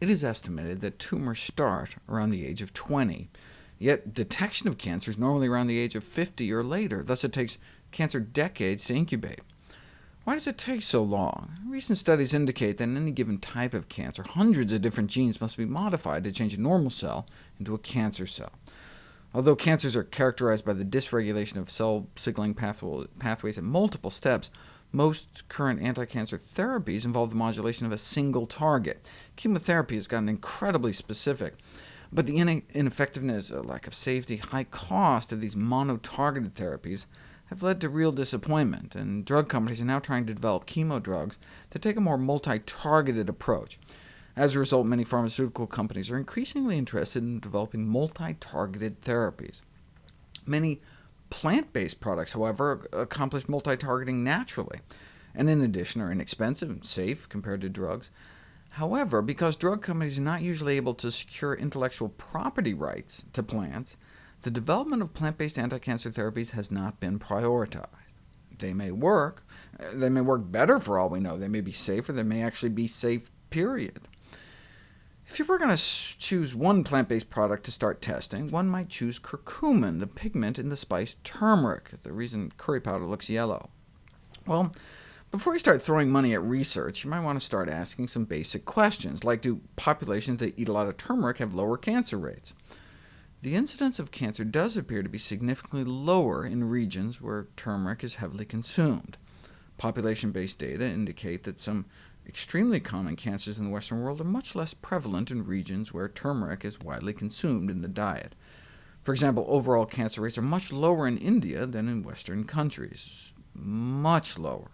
It is estimated that tumors start around the age of 20, yet detection of cancer is normally around the age of 50 or later, thus it takes cancer decades to incubate. Why does it take so long? Recent studies indicate that in any given type of cancer, hundreds of different genes must be modified to change a normal cell into a cancer cell. Although cancers are characterized by the dysregulation of cell signaling pathways at multiple steps, most current anti-cancer therapies involve the modulation of a single target. Chemotherapy has gotten incredibly specific, but the ineffectiveness, uh, lack of safety, high cost of these mono-targeted therapies have led to real disappointment, and drug companies are now trying to develop chemo drugs that take a more multi-targeted approach. As a result, many pharmaceutical companies are increasingly interested in developing multi-targeted therapies. Many plant-based products, however, accomplish multi-targeting naturally, and in addition are inexpensive and safe compared to drugs. However, because drug companies are not usually able to secure intellectual property rights to plants, the development of plant-based anti-cancer therapies has not been prioritized. They may work. They may work better for all we know. They may be safer. They may actually be safe, period. If you were going to choose one plant-based product to start testing, one might choose curcumin, the pigment in the spice turmeric, the reason curry powder looks yellow. Well, before you start throwing money at research, you might want to start asking some basic questions, like do populations that eat a lot of turmeric have lower cancer rates? The incidence of cancer does appear to be significantly lower in regions where turmeric is heavily consumed. Population-based data indicate that some extremely common cancers in the Western world are much less prevalent in regions where turmeric is widely consumed in the diet. For example, overall cancer rates are much lower in India than in Western countries. Much lower.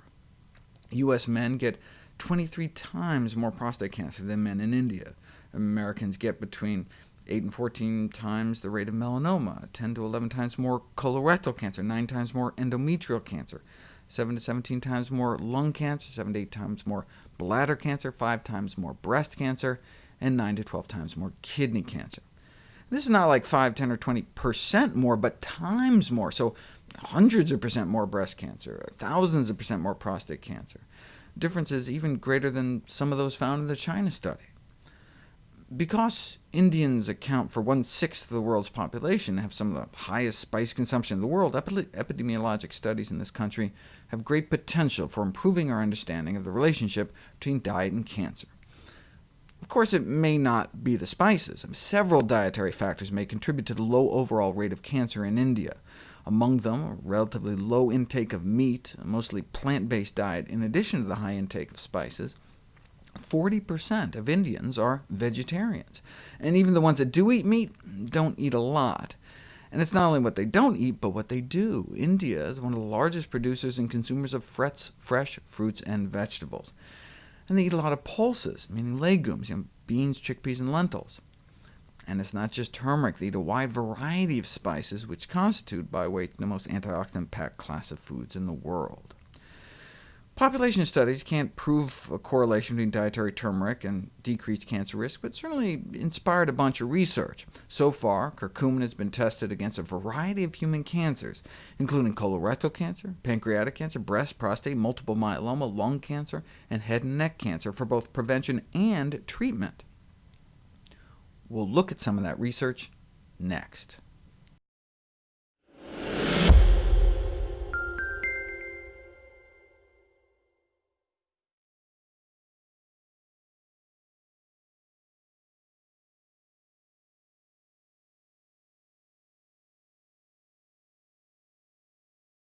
U.S. men get 23 times more prostate cancer than men in India. Americans get between 8 and 14 times the rate of melanoma, 10 to 11 times more colorectal cancer, 9 times more endometrial cancer, 7 to 17 times more lung cancer, 7 to 8 times more bladder cancer, 5 times more breast cancer, and 9 to 12 times more kidney cancer. This is not like 5, 10, or 20% more, but times more, so hundreds of percent more breast cancer, thousands of percent more prostate cancer. Differences even greater than some of those found in the China study. Because Indians account for one-sixth of the world's population and have some of the highest spice consumption in the world, epidemiologic studies in this country have great potential for improving our understanding of the relationship between diet and cancer. Of course, it may not be the spices. Several dietary factors may contribute to the low overall rate of cancer in India. Among them, a relatively low intake of meat, a mostly plant-based diet, in addition to the high intake of spices, 40% of Indians are vegetarians, and even the ones that do eat meat don't eat a lot. And it's not only what they don't eat, but what they do. India is one of the largest producers and consumers of fresh, fruits and vegetables. And they eat a lot of pulses, meaning legumes, you know, beans, chickpeas, and lentils. And it's not just turmeric. They eat a wide variety of spices, which constitute, by weight, the most antioxidant-packed class of foods in the world. Population studies can't prove a correlation between dietary turmeric and decreased cancer risk, but certainly inspired a bunch of research. So far, curcumin has been tested against a variety of human cancers, including colorectal cancer, pancreatic cancer, breast, prostate, multiple myeloma, lung cancer, and head and neck cancer for both prevention and treatment. We'll look at some of that research next.